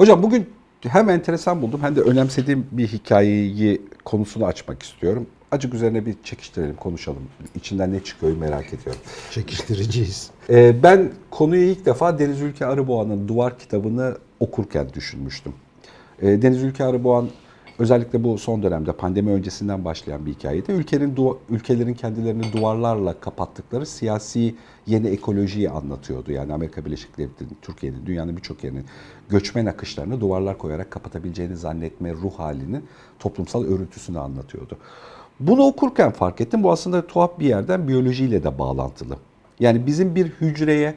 Hocam bugün hem enteresan buldum hem de önemsediğim bir hikayeyi konusunu açmak istiyorum. Acık üzerine bir çekiştirelim, konuşalım. İçinden ne çıkıyor merak ediyorum. Çekiştiriciyiz. Ee, ben konuyu ilk defa Deniz Ülke Arıboğan'ın Duvar kitabını okurken düşünmüştüm. Ee, Deniz Ülke Arıboğan özellikle bu son dönemde pandemi öncesinden başlayan bir hikayeydi. Ülkenin ülkelerin kendilerini duvarlarla kapattıkları siyasi yeni ekolojiyi anlatıyordu. Yani Amerika Birleşik Devletleri'nin, Türkiye'nin, dünyanın birçok yerinin göçmen akışlarını duvarlar koyarak kapatabileceğini zannetme ruh halinin toplumsal örüntüsünü anlatıyordu. Bunu okurken fark ettim. Bu aslında tuhaf bir yerden biyolojiyle de bağlantılı. Yani bizim bir hücreye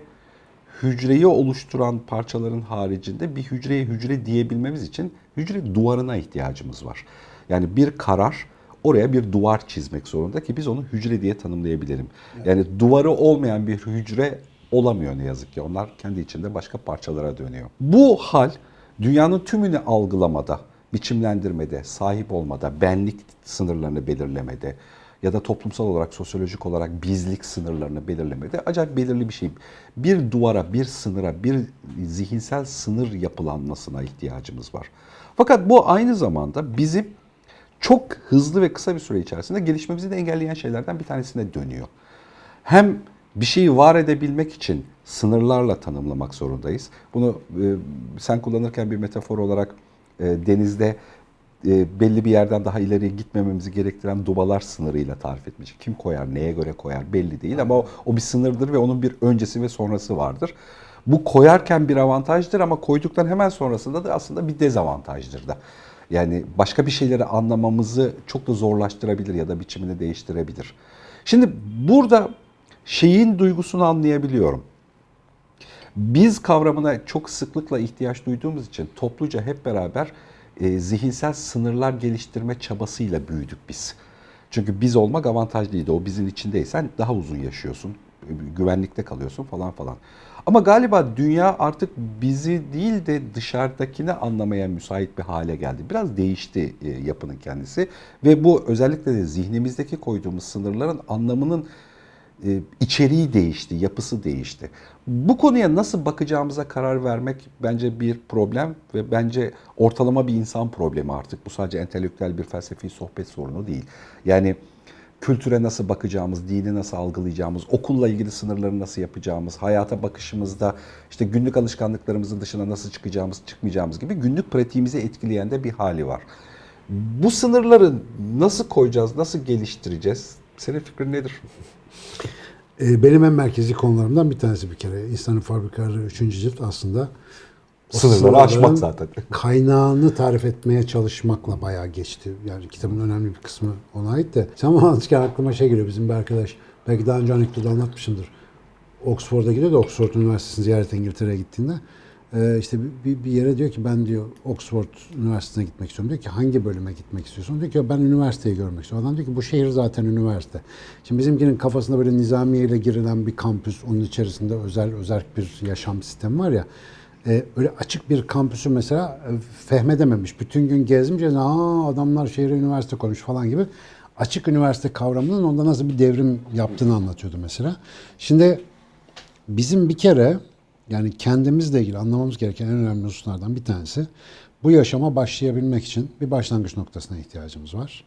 hücreyi oluşturan parçaların haricinde bir hücreye hücre diyebilmemiz için hücre duvarına ihtiyacımız var. Yani bir karar oraya bir duvar çizmek zorunda ki biz onu hücre diye tanımlayabilelim. Yani duvarı olmayan bir hücre olamıyor ne yazık ki. Onlar kendi içinde başka parçalara dönüyor. Bu hal dünyanın tümünü algılamada, biçimlendirmede, sahip olmada, benlik sınırlarını belirlemede, ya da toplumsal olarak, sosyolojik olarak bizlik sınırlarını belirlemede acayip belirli bir şey. Bir duvara, bir sınıra, bir zihinsel sınır yapılanmasına ihtiyacımız var. Fakat bu aynı zamanda bizim çok hızlı ve kısa bir süre içerisinde gelişmemizi de engelleyen şeylerden bir tanesine dönüyor. Hem bir şeyi var edebilmek için sınırlarla tanımlamak zorundayız. Bunu e, sen kullanırken bir metafor olarak e, denizde e, belli bir yerden daha ileriye gitmememizi gerektiren dubalar sınırıyla tarif etmiş. Kim koyar, neye göre koyar belli değil ama o, o bir sınırdır ve onun bir öncesi ve sonrası vardır. Bu koyarken bir avantajdır ama koyduktan hemen sonrasında da aslında bir dezavantajdır da. Yani başka bir şeyleri anlamamızı çok da zorlaştırabilir ya da biçimini değiştirebilir. Şimdi burada şeyin duygusunu anlayabiliyorum. Biz kavramına çok sıklıkla ihtiyaç duyduğumuz için topluca hep beraber e, zihinsel sınırlar geliştirme çabasıyla büyüdük biz. Çünkü biz olmak avantajlıydı. O bizin içindeysen daha uzun yaşıyorsun, e, güvenlikte kalıyorsun falan falan. Ama galiba dünya artık bizi değil de dışarıdakini anlamaya müsait bir hale geldi. Biraz değişti e, yapının kendisi ve bu özellikle de zihnimizdeki koyduğumuz sınırların anlamının e, içeriği değişti, yapısı değişti. Bu konuya nasıl bakacağımıza karar vermek bence bir problem ve bence ortalama bir insan problemi artık. Bu sadece entelektüel bir felsefi sohbet sorunu değil. Yani kültüre nasıl bakacağımız, dini nasıl algılayacağımız, okulla ilgili sınırları nasıl yapacağımız, hayata bakışımızda işte günlük alışkanlıklarımızın dışına nasıl çıkacağımız, çıkmayacağımız gibi günlük pratiğimizi etkileyen de bir hali var. Bu sınırları nasıl koyacağız, nasıl geliştireceğiz? Senin fikrin nedir? Ee, Benim en merkezi konularımdan bir tanesi bir kere. İnsanın Fabrikaları 3. cilt aslında o Sınırları aşmak zaten. Kaynağını tarif etmeye çalışmakla bayağı geçti. Yani kitabın önemli bir kısmı ona ait de. Sen anlatırken aklıma şey geliyor bizim bir arkadaş. Belki daha önce anekdotu anlatmışımdır. Oxford'a gidiyor da Oxford Üniversitesi'ni ziyaret İngiltere'ye gittiğinde e, işte bir, bir yere diyor ki ben diyor Oxford Üniversitesi'ne gitmek istiyorum. Diyor ki hangi bölüme gitmek istiyorsun? Diyor ki ben üniversiteyi görmek istiyorum. Adam diyor ki bu şehir zaten üniversite. Şimdi bizimkinin kafasında böyle nizamiye ile girilen bir kampüs, onun içerisinde özel özel bir yaşam sistemi var ya. E, öyle açık bir kampüsü mesela e, fehmedememiş. Bütün gün gezmiş. Aa adamlar şehre üniversite koymuş falan gibi. Açık üniversite kavramının onda nasıl bir devrim yaptığını anlatıyordu mesela. Şimdi bizim bir kere yani kendimizle ilgili anlamamız gereken en önemli hususlardan bir tanesi bu yaşama başlayabilmek için bir başlangıç noktasına ihtiyacımız var.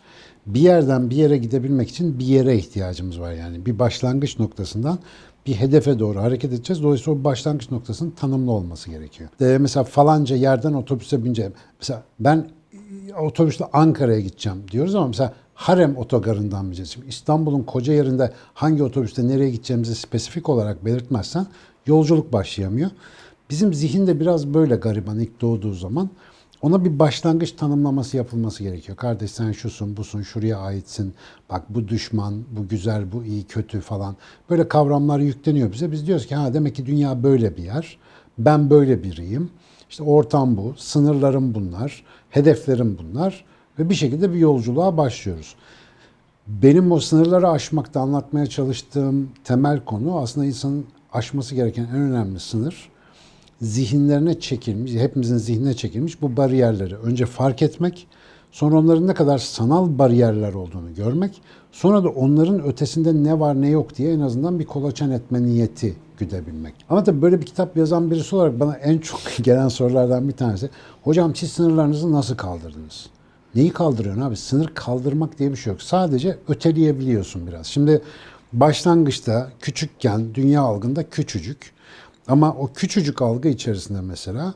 Bir yerden bir yere gidebilmek için bir yere ihtiyacımız var yani. Bir başlangıç noktasından bir hedefe doğru hareket edeceğiz. Dolayısıyla o başlangıç noktasının tanımlı olması gerekiyor. Ee, mesela falanca yerden otobüse bineceğim. Mesela ben e, otobüsle Ankara'ya gideceğim diyoruz ama mesela Harem otogarından bineceğiz. İstanbul'un koca yerinde hangi otobüste nereye gideceğimizi spesifik olarak belirtmezsen yolculuk başlayamıyor. Bizim zihinde biraz böyle gariban ilk doğduğu zaman ona bir başlangıç tanımlaması yapılması gerekiyor. Kardeş sen şusun, busun, şuraya aitsin. Bak bu düşman, bu güzel, bu iyi, kötü falan. Böyle kavramlar yükleniyor bize. Biz diyoruz ki ha demek ki dünya böyle bir yer. Ben böyle biriyim. İşte ortam bu, sınırlarım bunlar, hedeflerim bunlar ve bir şekilde bir yolculuğa başlıyoruz. Benim o sınırları aşmakta anlatmaya çalıştığım temel konu aslında insanın aşması gereken en önemli sınır zihinlerine çekilmiş, hepimizin zihnine çekilmiş bu bariyerleri önce fark etmek, sonra onların ne kadar sanal bariyerler olduğunu görmek, sonra da onların ötesinde ne var ne yok diye en azından bir kolaçan etme niyeti güdebilmek. Ama tabii böyle bir kitap yazan birisi olarak bana en çok gelen sorulardan bir tanesi hocam siz sınırlarınızı nasıl kaldırdınız? Neyi kaldırıyorsun abi? Sınır kaldırmak diye bir şey yok. Sadece öteleyebiliyorsun biraz. Şimdi başlangıçta küçükken dünya algında küçücük ama o küçücük algı içerisinde mesela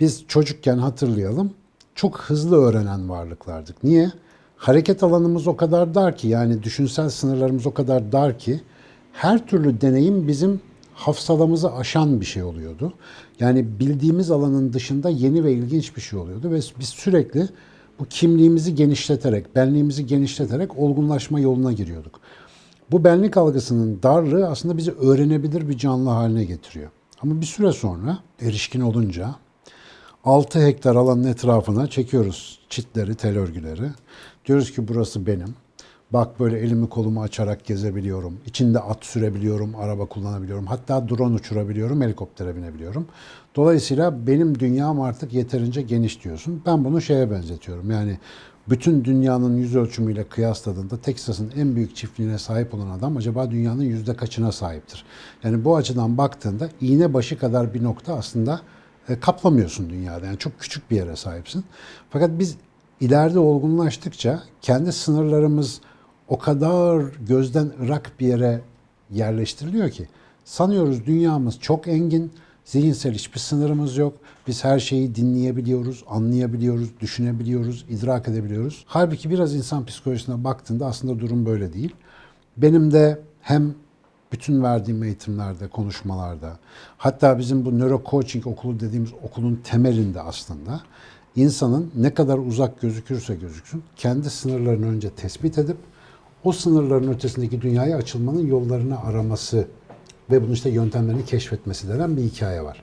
biz çocukken hatırlayalım çok hızlı öğrenen varlıklardık. Niye? Hareket alanımız o kadar dar ki yani düşünsel sınırlarımız o kadar dar ki her türlü deneyim bizim hafsalamızı aşan bir şey oluyordu. Yani bildiğimiz alanın dışında yeni ve ilginç bir şey oluyordu ve biz sürekli bu kimliğimizi genişleterek, benliğimizi genişleterek olgunlaşma yoluna giriyorduk. Bu benlik algısının darlığı aslında bizi öğrenebilir bir canlı haline getiriyor. Ama bir süre sonra erişkin olunca 6 hektar alanın etrafına çekiyoruz çitleri, tel örgüleri. Diyoruz ki burası benim. Bak böyle elimi kolumu açarak gezebiliyorum. İçinde at sürebiliyorum, araba kullanabiliyorum. Hatta drone uçurabiliyorum, helikoptere binebiliyorum. Dolayısıyla benim dünyam artık yeterince geniş diyorsun. Ben bunu şeye benzetiyorum. Yani bütün dünyanın yüz ölçümüyle kıyasladığında Texas'ın en büyük çiftliğine sahip olan adam acaba dünyanın yüzde kaçına sahiptir? Yani bu açıdan baktığında iğne başı kadar bir nokta aslında e, kaplamıyorsun dünyada. Yani çok küçük bir yere sahipsin. Fakat biz ileride olgunlaştıkça kendi sınırlarımız o kadar gözden ırak bir yere yerleştiriliyor ki sanıyoruz dünyamız çok engin, zihinsel hiçbir sınırımız yok. Biz her şeyi dinleyebiliyoruz, anlayabiliyoruz, düşünebiliyoruz, idrak edebiliyoruz. Halbuki biraz insan psikolojisine baktığında aslında durum böyle değil. Benim de hem bütün verdiğim eğitimlerde, konuşmalarda, hatta bizim bu nöro coaching okulu dediğimiz okulun temelinde aslında insanın ne kadar uzak gözükürse gözüksün, kendi sınırlarını önce tespit edip o sınırların ötesindeki dünyaya açılmanın yollarını araması ve bunun işte yöntemlerini keşfetmesi denen bir hikaye var.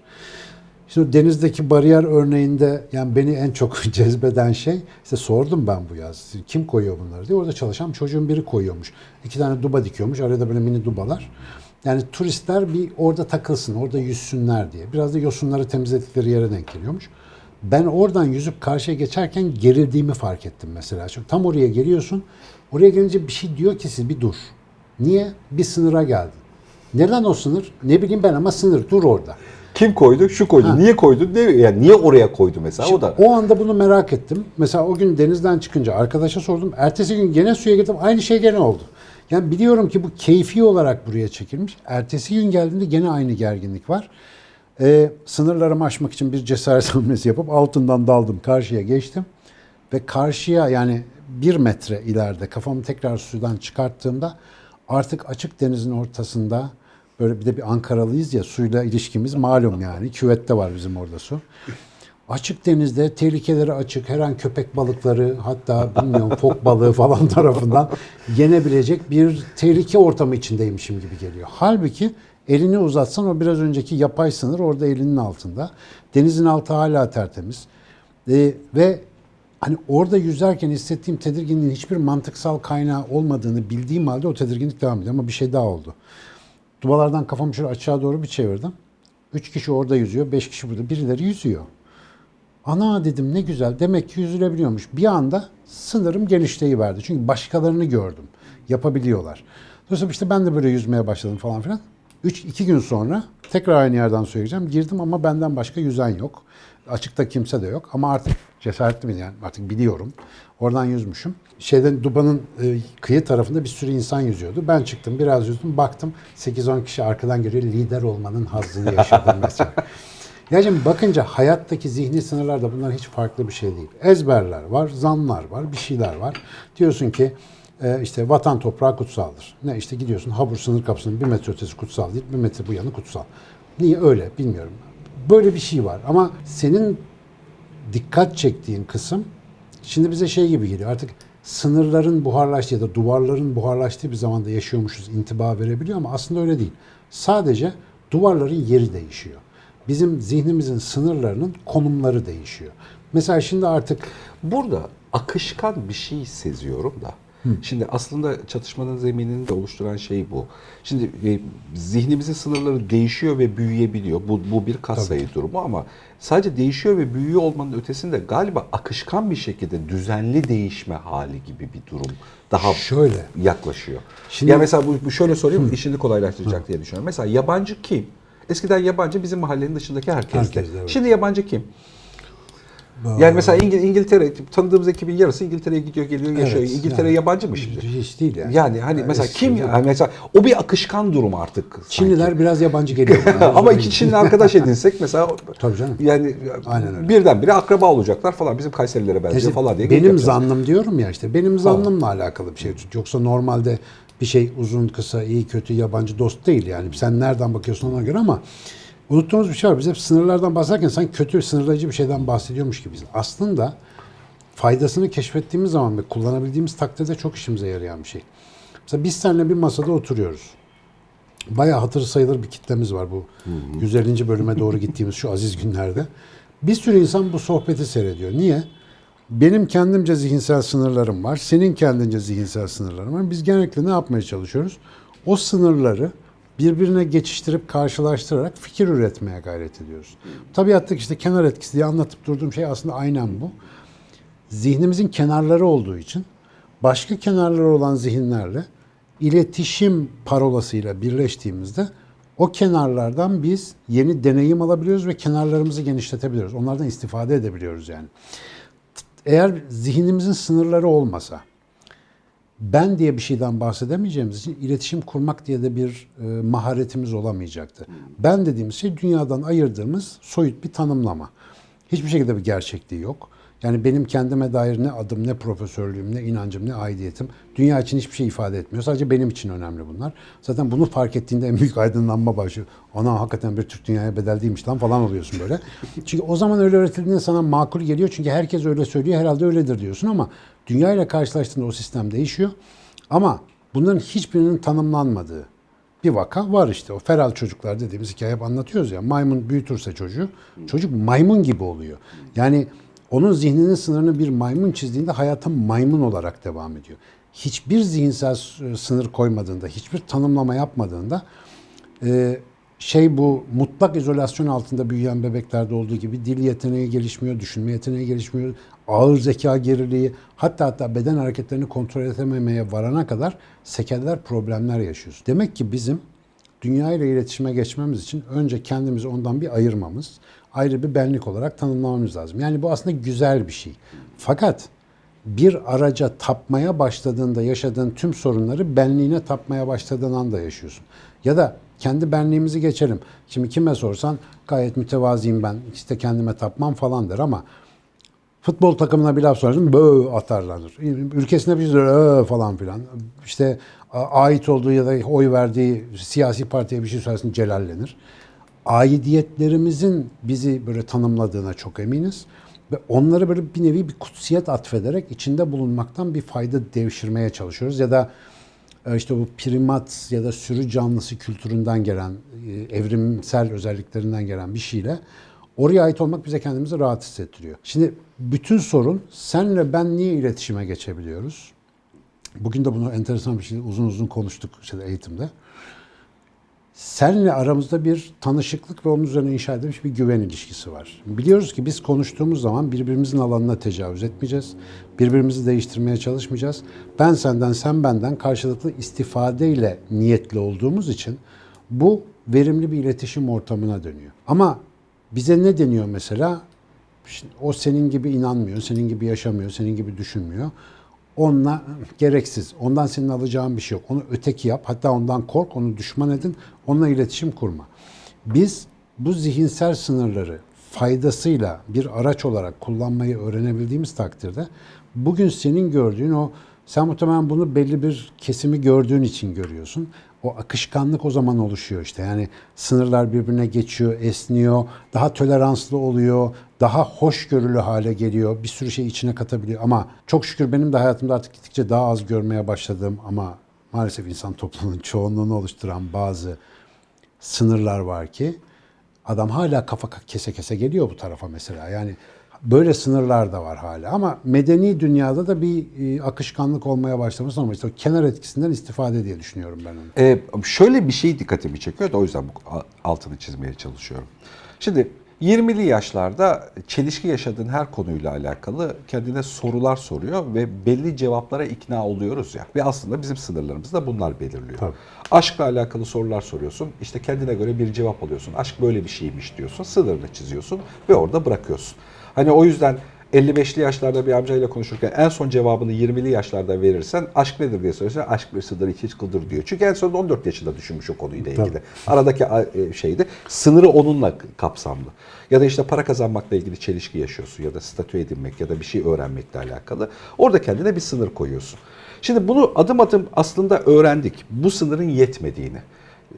Şimdi denizdeki bariyer örneğinde yani beni en çok cezbeden şey işte sordum ben bu yaz kim koyuyor bunları diye orada çalışan çocuğun biri koyuyormuş. İki tane duba dikiyormuş arada böyle mini dubalar. Yani turistler bir orada takılsın orada yüzsünler diye. Biraz da yosunları temizledikleri yere denk geliyormuş. Ben oradan yüzüp karşıya geçerken gerildiğimi fark ettim mesela. Çünkü tam oraya geliyorsun. Oraya gelince bir şey diyor ki siz bir dur. Niye? Bir sınıra geldin. Neden o sınır? Ne bileyim ben ama sınır dur orada. Kim koydu? Şu koydu. Ha. Niye koydu? Ne, yani niye oraya koydu mesela? o da. O anda bunu merak ettim. Mesela o gün denizden çıkınca arkadaşa sordum. Ertesi gün gene suya girdim. Aynı şey gene oldu. Yani biliyorum ki bu keyfi olarak buraya çekilmiş. Ertesi gün geldiğimde gene aynı gerginlik var. Ee, sınırlarımı aşmak için bir cesaret hamlesi yapıp altından daldım. Karşıya geçtim. Ve karşıya yani bir metre ileride kafamı tekrar sudan çıkarttığımda artık açık denizin ortasında böyle bir de bir Ankaralıyız ya suyla ilişkimiz malum yani. Küvette var bizim orada su. Açık denizde tehlikeleri açık, her an köpek balıkları hatta bilmiyorum fok balığı falan tarafından yenebilecek bir tehlike ortamı içindeymişim gibi geliyor. Halbuki elini uzatsan o biraz önceki yapay sınır orada elinin altında. Denizin altı hala tertemiz. Ee, ve hani orada yüzerken hissettiğim tedirginliğin hiçbir mantıksal kaynağı olmadığını bildiğim halde o tedirginlik devam ediyor. Ama bir şey daha oldu. Dubalardan kafamı şöyle aşağı doğru bir çevirdim. Üç kişi orada yüzüyor, beş kişi burada. Birileri yüzüyor. Ana dedim ne güzel. Demek ki yüzülebiliyormuş. Bir anda sınırım genişleyiverdi. Çünkü başkalarını gördüm. Yapabiliyorlar. Dolayısıyla işte ben de böyle yüzmeye başladım falan filan. Üç, iki gün sonra tekrar aynı yerden suya gireceğim. Girdim ama benden başka yüzen yok. Açıkta kimse de yok. Ama artık cesaretli miyim yani artık biliyorum. Oradan yüzmüşüm. Şeyden Duba'nın e, kıyı tarafında bir sürü insan yüzüyordu. Ben çıktım biraz yüzdüm baktım 8-10 kişi arkadan geliyor lider olmanın hazzını yaşadım mesela. Ya şimdi bakınca hayattaki zihni sınırlar da bunlar hiç farklı bir şey değil. Ezberler var, zanlar var, bir şeyler var. Diyorsun ki e, işte vatan toprağı kutsaldır. Ne işte gidiyorsun Habur sınır kapısının bir metre ötesi kutsal değil, bir metre bu yanı kutsal. Niye öyle bilmiyorum. Böyle bir şey var ama senin dikkat çektiğin kısım şimdi bize şey gibi geliyor. Artık sınırların buharlaştığı ya da duvarların buharlaştığı bir zamanda yaşıyormuşuz intiba verebiliyor ama aslında öyle değil. Sadece duvarların yeri değişiyor. Bizim zihnimizin sınırlarının konumları değişiyor. Mesela şimdi artık Burada akışkan bir şey seziyorum da. Şimdi aslında çatışmanın zeminini de oluşturan şey bu. Şimdi e, zihnimizin sınırları değişiyor ve büyüyebiliyor. Bu, bu bir katsayı durumu ama sadece değişiyor ve büyüyor olmanın ötesinde galiba akışkan bir şekilde düzenli değişme hali gibi bir durum daha Şöyle. yaklaşıyor. Şimdi- ya mesela bu, bu şöyle sorayım işini kolaylaştıracak diye düşünüyorum. Mesela yabancı kim? Eskiden yabancı bizim mahallenin dışındaki herkesti. Herkesti, evet. Şimdi yabancı kim? Yani mesela İngil- İngiltere tanıdığımız ekibin yarısı İngiltere'ye gidiyor geliyor yaşıyor. Evet, İngiltere yani. yabancı mı şimdi? Hiç değil yani. Yani hani mesela eski kim hocam. yani mesela o bir akışkan durum artık. sanki. Çinliler biraz yabancı geliyor. ama iki Çinli arkadaş edinsek mesela Tabii canım. yani Aynen öyle. birdenbire akraba olacaklar falan bizim Kayserilere benziyor İşte falan diye. benim zannım diyorum ya işte benim zannımla alakalı bir şey. Yoksa normalde bir şey uzun kısa iyi kötü yabancı dost değil yani. Sen nereden bakıyorsun ona göre ama unuttuğumuz bir şey var. Biz hep sınırlardan bahsederken sen kötü sınırlayıcı bir şeyden bahsediyormuş gibiyiz. Aslında faydasını keşfettiğimiz zaman ve kullanabildiğimiz takdirde çok işimize yarayan bir şey. Mesela biz seninle bir masada oturuyoruz. Bayağı hatır sayılır bir kitlemiz var bu 150. bölüme doğru gittiğimiz şu aziz günlerde. Bir sürü insan bu sohbeti seyrediyor. Niye? Benim kendimce zihinsel sınırlarım var. Senin kendince zihinsel sınırların var. Biz genellikle ne yapmaya çalışıyoruz? O sınırları birbirine geçiştirip karşılaştırarak fikir üretmeye gayret ediyoruz. Tabiattaki işte kenar etkisi diye anlatıp durduğum şey aslında aynen bu zihnimizin kenarları olduğu için başka kenarları olan zihinlerle iletişim parolasıyla birleştiğimizde o kenarlardan biz yeni deneyim alabiliyoruz ve kenarlarımızı genişletebiliyoruz. Onlardan istifade edebiliyoruz yani. Eğer zihnimizin sınırları olmasa, ben diye bir şeyden bahsedemeyeceğimiz için iletişim kurmak diye de bir e, maharetimiz olamayacaktı. Ben dediğimiz şey dünyadan ayırdığımız soyut bir tanımlama. Hiçbir şekilde bir gerçekliği yok. Yani benim kendime dair ne adım, ne profesörlüğüm, ne inancım, ne aidiyetim dünya için hiçbir şey ifade etmiyor. Sadece benim için önemli bunlar. Zaten bunu fark ettiğinde en büyük aydınlanma başlıyor. Ana hakikaten bir Türk dünyaya bedel değilmiş lan falan oluyorsun böyle. Çünkü o zaman öyle öğretildiğinde sana makul geliyor. Çünkü herkes öyle söylüyor herhalde öyledir diyorsun ama dünya ile karşılaştığında o sistem değişiyor. Ama bunların hiçbirinin tanımlanmadığı bir vaka var işte. O feral çocuklar dediğimiz hikaye hep anlatıyoruz ya. Maymun büyütürse çocuğu, çocuk maymun gibi oluyor. Yani onun zihninin sınırını bir maymun çizdiğinde hayata maymun olarak devam ediyor. Hiçbir zihinsel s- sınır koymadığında, hiçbir tanımlama yapmadığında e, şey bu mutlak izolasyon altında büyüyen bebeklerde olduğu gibi dil yeteneği gelişmiyor, düşünme yeteneği gelişmiyor, ağır zeka geriliği, hatta hatta beden hareketlerini kontrol edememeye varana kadar sekeller, problemler yaşıyoruz. Demek ki bizim dünya ile iletişime geçmemiz için önce kendimizi ondan bir ayırmamız, ayrı bir benlik olarak tanımlamamız lazım. Yani bu aslında güzel bir şey. Fakat bir araca tapmaya başladığında yaşadığın tüm sorunları benliğine tapmaya başladığın anda yaşıyorsun. Ya da kendi benliğimizi geçelim. Şimdi kime sorsan gayet mütevaziyim ben işte kendime tapmam falan der ama futbol takımına bir laf söylersin bö atarlanır. Ülkesine bir şey "Ö" falan filan. İşte ait olduğu ya da oy verdiği siyasi partiye bir şey söylersin celallenir. Aidiyetlerimizin bizi böyle tanımladığına çok eminiz. Ve onları böyle bir nevi bir kutsiyet atfederek içinde bulunmaktan bir fayda devşirmeye çalışıyoruz. Ya da e, işte bu primat ya da sürü canlısı kültüründen gelen, e, evrimsel özelliklerinden gelen bir şeyle oraya ait olmak bize kendimizi rahat hissettiriyor. Şimdi bütün sorun senle ben niye iletişime geçebiliyoruz? Bugün de bunu enteresan bir şey uzun uzun konuştuk işte eğitimde. Senle aramızda bir tanışıklık ve onun üzerine inşa edilmiş bir güven ilişkisi var. Biliyoruz ki biz konuştuğumuz zaman birbirimizin alanına tecavüz etmeyeceğiz. Birbirimizi değiştirmeye çalışmayacağız. Ben senden, sen benden karşılıklı istifadeyle niyetli olduğumuz için bu verimli bir iletişim ortamına dönüyor. Ama bize ne deniyor mesela? Şimdi o senin gibi inanmıyor, senin gibi yaşamıyor, senin gibi düşünmüyor. Onunla gereksiz. Ondan senin alacağın bir şey yok. Onu öteki yap. Hatta ondan kork, onu düşman edin. Onunla iletişim kurma. Biz bu zihinsel sınırları faydasıyla bir araç olarak kullanmayı öğrenebildiğimiz takdirde bugün senin gördüğün o sen muhtemelen bunu belli bir kesimi gördüğün için görüyorsun. O akışkanlık o zaman oluşuyor işte. Yani sınırlar birbirine geçiyor, esniyor, daha toleranslı oluyor, daha hoşgörülü hale geliyor. Bir sürü şey içine katabiliyor ama çok şükür benim de hayatımda artık gittikçe daha az görmeye başladığım ama maalesef insan toplumunun çoğunluğunu oluşturan bazı sınırlar var ki adam hala kafa kese kese geliyor bu tarafa mesela. Yani Böyle sınırlar da var hala ama medeni dünyada da bir e, akışkanlık olmaya başlamış ama işte o kenar etkisinden istifade diye düşünüyorum ben onu. Ee, şöyle bir şey dikkatimi çekiyor da o yüzden bu altını çizmeye çalışıyorum. Şimdi 20'li yaşlarda çelişki yaşadığın her konuyla alakalı kendine sorular soruyor ve belli cevaplara ikna oluyoruz ya. Ve aslında bizim sınırlarımızı da bunlar belirliyor. Tabii. Aşkla alakalı sorular soruyorsun. İşte kendine göre bir cevap alıyorsun. Aşk böyle bir şeymiş diyorsun. Sınırını çiziyorsun ve orada bırakıyorsun. Hani o yüzden 55'li yaşlarda bir amcayla konuşurken en son cevabını 20'li yaşlarda verirsen aşk nedir diye sorarsan aşk bir sınır iki kıldır diyor. Çünkü en sonunda 14 yaşında düşünmüş o konuyla ilgili. Tabii. Aradaki e, şeydi. Sınırı onunla kapsamlı. Ya da işte para kazanmakla ilgili çelişki yaşıyorsun ya da statü edinmek ya da bir şey öğrenmekle alakalı. Orada kendine bir sınır koyuyorsun. Şimdi bunu adım adım aslında öğrendik. Bu sınırın yetmediğini.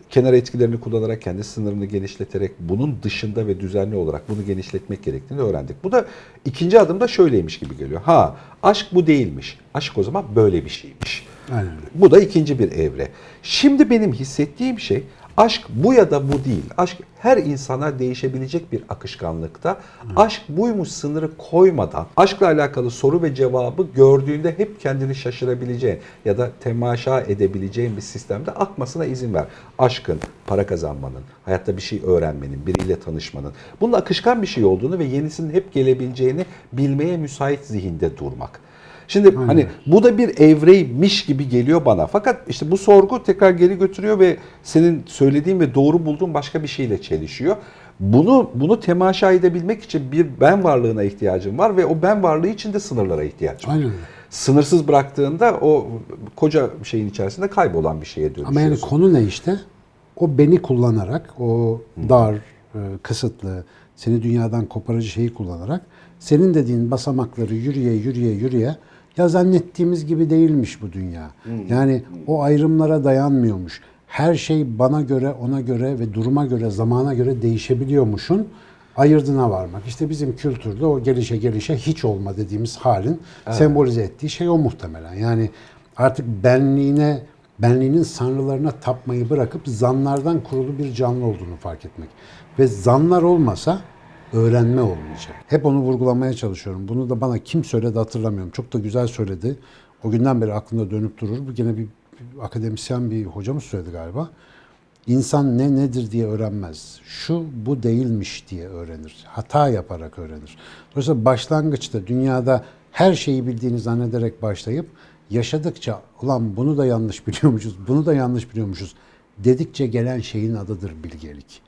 Kenar etkilerini kullanarak kendi sınırını genişleterek bunun dışında ve düzenli olarak bunu genişletmek gerektiğini öğrendik. Bu da ikinci adımda şöyleymiş gibi geliyor. Ha aşk bu değilmiş. Aşk o zaman böyle bir şeymiş. Aynen. Bu da ikinci bir evre. Şimdi benim hissettiğim şey aşk bu ya da bu değil. Aşk her insana değişebilecek bir akışkanlıkta. Aşk buymuş sınırı koymadan aşkla alakalı soru ve cevabı gördüğünde hep kendini şaşırabileceğin ya da temaşa edebileceğin bir sistemde akmasına izin ver. Aşkın, para kazanmanın, hayatta bir şey öğrenmenin, biriyle tanışmanın bunun akışkan bir şey olduğunu ve yenisinin hep gelebileceğini bilmeye müsait zihinde durmak. Şimdi hani bu da bir evreymiş gibi geliyor bana. Fakat işte bu sorgu tekrar geri götürüyor ve senin söylediğin ve doğru bulduğun başka bir şeyle çelişiyor. Bunu bunu temaşa edebilmek için bir ben varlığına ihtiyacım var ve o ben varlığı için de sınırlara ihtiyacım var. Aynen. Sınırsız bıraktığında o koca şeyin içerisinde kaybolan bir şeye dönüşüyorsun. Ama yani konu ne işte? O beni kullanarak, o dar, e, kısıtlı, seni dünyadan koparıcı şeyi kullanarak senin dediğin basamakları yürüye yürüye yürüye ya zannettiğimiz gibi değilmiş bu dünya. Yani o ayrımlara dayanmıyormuş. Her şey bana göre, ona göre ve duruma göre, zamana göre değişebiliyormuşun ayırdına varmak. İşte bizim kültürde o gelişe gelişe hiç olma dediğimiz halin sembolize ettiği şey o muhtemelen. Yani artık benliğine, benliğinin sanrılarına tapmayı bırakıp zanlardan kurulu bir canlı olduğunu fark etmek. Ve zanlar olmasa öğrenme olmayacak. Hep onu vurgulamaya çalışıyorum. Bunu da bana kim söyledi hatırlamıyorum. Çok da güzel söyledi. O günden beri aklımda dönüp durur. Bu gene bir, bir akademisyen bir hocamız söyledi galiba. İnsan ne nedir diye öğrenmez. Şu bu değilmiş diye öğrenir. Hata yaparak öğrenir. Dolayısıyla başlangıçta dünyada her şeyi bildiğini zannederek başlayıp yaşadıkça ulan bunu da yanlış biliyormuşuz, bunu da yanlış biliyormuşuz dedikçe gelen şeyin adıdır bilgelik.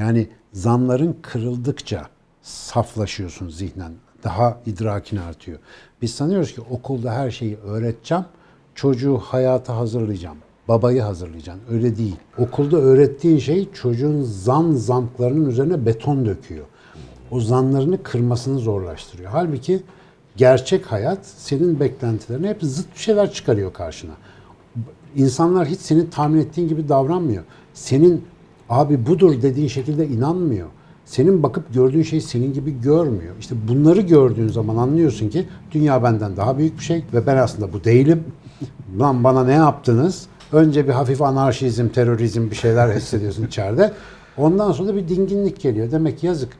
Yani zanların kırıldıkça saflaşıyorsun zihnen. Daha idrakin artıyor. Biz sanıyoruz ki okulda her şeyi öğreteceğim, çocuğu hayata hazırlayacağım babayı hazırlayacaksın. Öyle değil. Okulda öğrettiğin şey çocuğun zan zanklarının üzerine beton döküyor. O zanlarını kırmasını zorlaştırıyor. Halbuki gerçek hayat senin beklentilerine hep zıt bir şeyler çıkarıyor karşına. İnsanlar hiç senin tahmin ettiğin gibi davranmıyor. Senin abi budur dediğin şekilde inanmıyor. Senin bakıp gördüğün şey senin gibi görmüyor. İşte bunları gördüğün zaman anlıyorsun ki dünya benden daha büyük bir şey ve ben aslında bu değilim. Lan bana ne yaptınız? Önce bir hafif anarşizm, terörizm bir şeyler hissediyorsun içeride. Ondan sonra bir dinginlik geliyor. Demek ki yazık.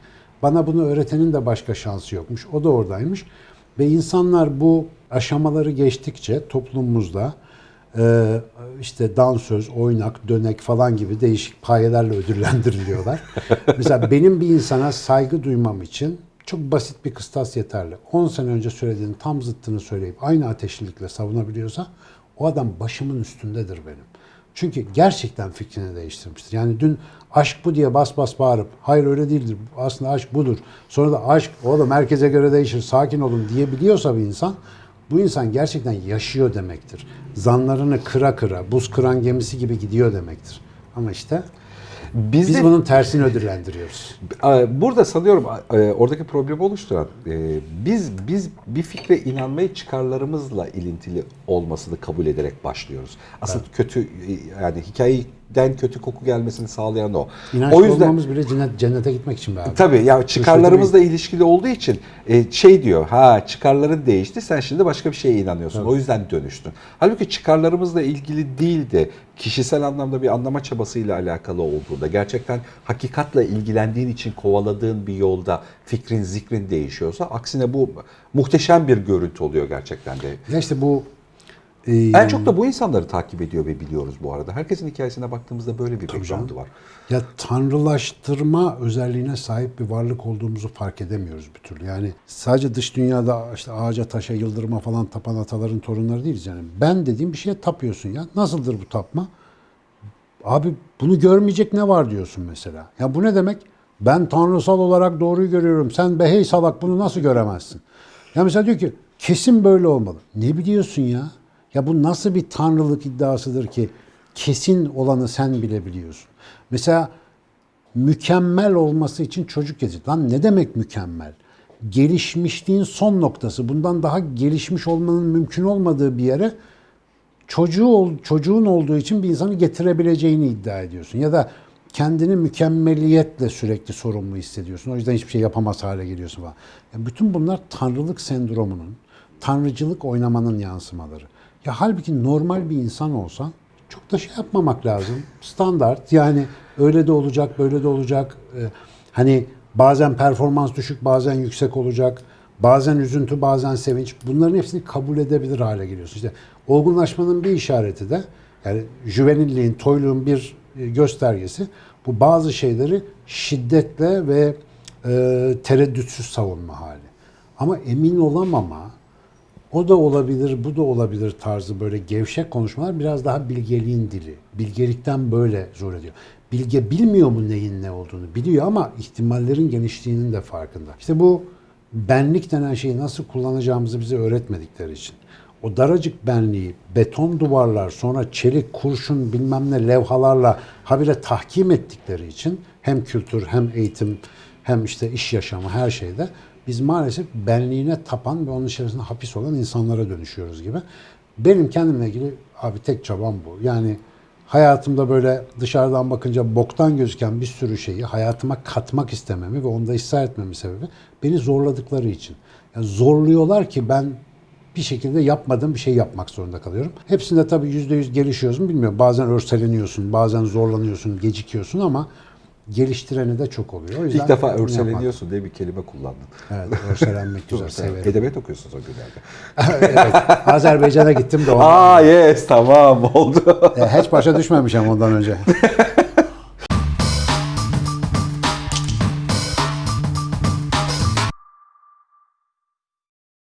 Bana bunu öğretenin de başka şansı yokmuş. O da oradaymış. Ve insanlar bu aşamaları geçtikçe toplumumuzda e, işte dansöz, oynak, dönek falan gibi değişik payelerle ödüllendiriliyorlar. Mesela benim bir insana saygı duymam için çok basit bir kıstas yeterli. 10 sene önce söylediğinin tam zıttını söyleyip aynı ateşlilikle savunabiliyorsa o adam başımın üstündedir benim. Çünkü gerçekten fikrini değiştirmiştir. Yani dün aşk bu diye bas bas bağırıp hayır öyle değildir aslında aşk budur. Sonra da aşk oğlum herkese göre değişir sakin olun diyebiliyorsa bir insan bu insan gerçekten yaşıyor demektir. Zanlarını kıra kıra buz kıran gemisi gibi gidiyor demektir. Ama işte Biz, biz de- bunun tersini ödüllendiriyoruz. Burada sanıyorum e, oradaki problemi oluşturan e, biz biz bir fikre inanmayı çıkarlarımızla ilintili olmasını kabul ederek başlıyoruz. Aslında kötü e, yani hikayeyi den kötü koku gelmesini sağlayan o. İnançlı o yüzden olmamız bile cennet, cennete gitmek için be abi. Tabii ya çıkarlarımızla ilişkili olduğu için e, şey diyor ha çıkarların değişti sen şimdi başka bir şeye inanıyorsun. O yüzden dönüştün. Halbuki çıkarlarımızla ilgili değil de kişisel anlamda bir anlama çabasıyla alakalı olduğunda gerçekten hakikatle ilgilendiğin için kovaladığın bir yolda fikrin zikrin değişiyorsa aksine bu muhteşem bir görüntü oluyor gerçekten de. Ya işte bu e, En çok da bu insanları takip ediyor ve biliyoruz bu arada. Herkesin hikayesine baktığımızda böyle bir background'u var. Ya tanrılaştırma özelliğine sahip bir varlık olduğumuzu fark edemiyoruz bir türlü. Yani sadece dış dünyada işte ağaca, taşa, yıldırıma falan tapan ataların torunları değiliz yani. Ben dediğim bir şeye tapıyorsun ya. Nasıldır bu tapma? Abi bunu görmeyecek ne var diyorsun mesela. Ya bu ne demek? Ben tanrısal olarak doğruyu görüyorum. Sen be hey salak bunu nasıl göremezsin? Ya mesela diyor ki kesin böyle olmalı. Ne biliyorsun ya? Ya bu nasıl bir tanrılık iddiasıdır ki kesin olanı sen bile biliyorsun. Mesela mükemmel olması için çocuk yetiştir. Lan ne demek mükemmel? Gelişmişliğin son noktası. Bundan daha gelişmiş olmanın mümkün olmadığı bir yere çocuğu çocuğun olduğu için bir insanı getirebileceğini iddia ediyorsun ya da kendini mükemmeliyetle sürekli sorumlu hissediyorsun. O yüzden hiçbir şey yapamaz hale geliyorsun falan. Ya bütün bunlar tanrılık sendromunun, tanrıcılık oynamanın yansımaları. Ya halbuki normal bir insan olsan çok da şey yapmamak lazım. Standart yani öyle de olacak, böyle de olacak. Ee, hani bazen performans düşük, bazen yüksek olacak. Bazen üzüntü, bazen sevinç. Bunların hepsini kabul edebilir hale geliyorsun. İşte olgunlaşmanın bir işareti de yani jüvenilliğin, toyluğun bir e, göstergesi bu bazı şeyleri şiddetle ve e, tereddütsüz savunma hali. Ama emin olamama, o da olabilir, bu da olabilir tarzı böyle gevşek konuşmalar biraz daha bilgeliğin dili. Bilgelikten böyle zor ediyor. Bilge bilmiyor mu neyin ne olduğunu? Biliyor ama ihtimallerin genişliğinin de farkında. İşte bu benlik denen şeyi nasıl kullanacağımızı bize öğretmedikleri için. O daracık benliği beton duvarlar sonra çelik kurşun bilmem ne levhalarla habire tahkim ettikleri için hem kültür hem eğitim hem işte iş yaşamı her şeyde biz maalesef benliğine tapan ve onun içerisinde hapis olan insanlara dönüşüyoruz gibi. Benim kendimle ilgili abi tek çabam bu. Yani hayatımda böyle dışarıdan bakınca boktan gözüken bir sürü şeyi hayatıma katmak istememi ve onda ısrar etmemin sebebi beni zorladıkları için. Yani zorluyorlar ki ben bir şekilde yapmadığım bir şey yapmak zorunda kalıyorum. Hepsinde tabii yüzde yüz gelişiyoruz mu bilmiyorum. Bazen örseleniyorsun, bazen zorlanıyorsun, gecikiyorsun ama geliştireni de çok oluyor. O yüzden İlk defa örseleniyorsun diye bir kelime kullandın. Evet, örselenmek güzel, severim. Edebiyat okuyorsunuz o günlerde. evet, Azerbaycan'a gittim de. Aa yes tamam oldu. E, hiç başa düşmemişim ondan önce.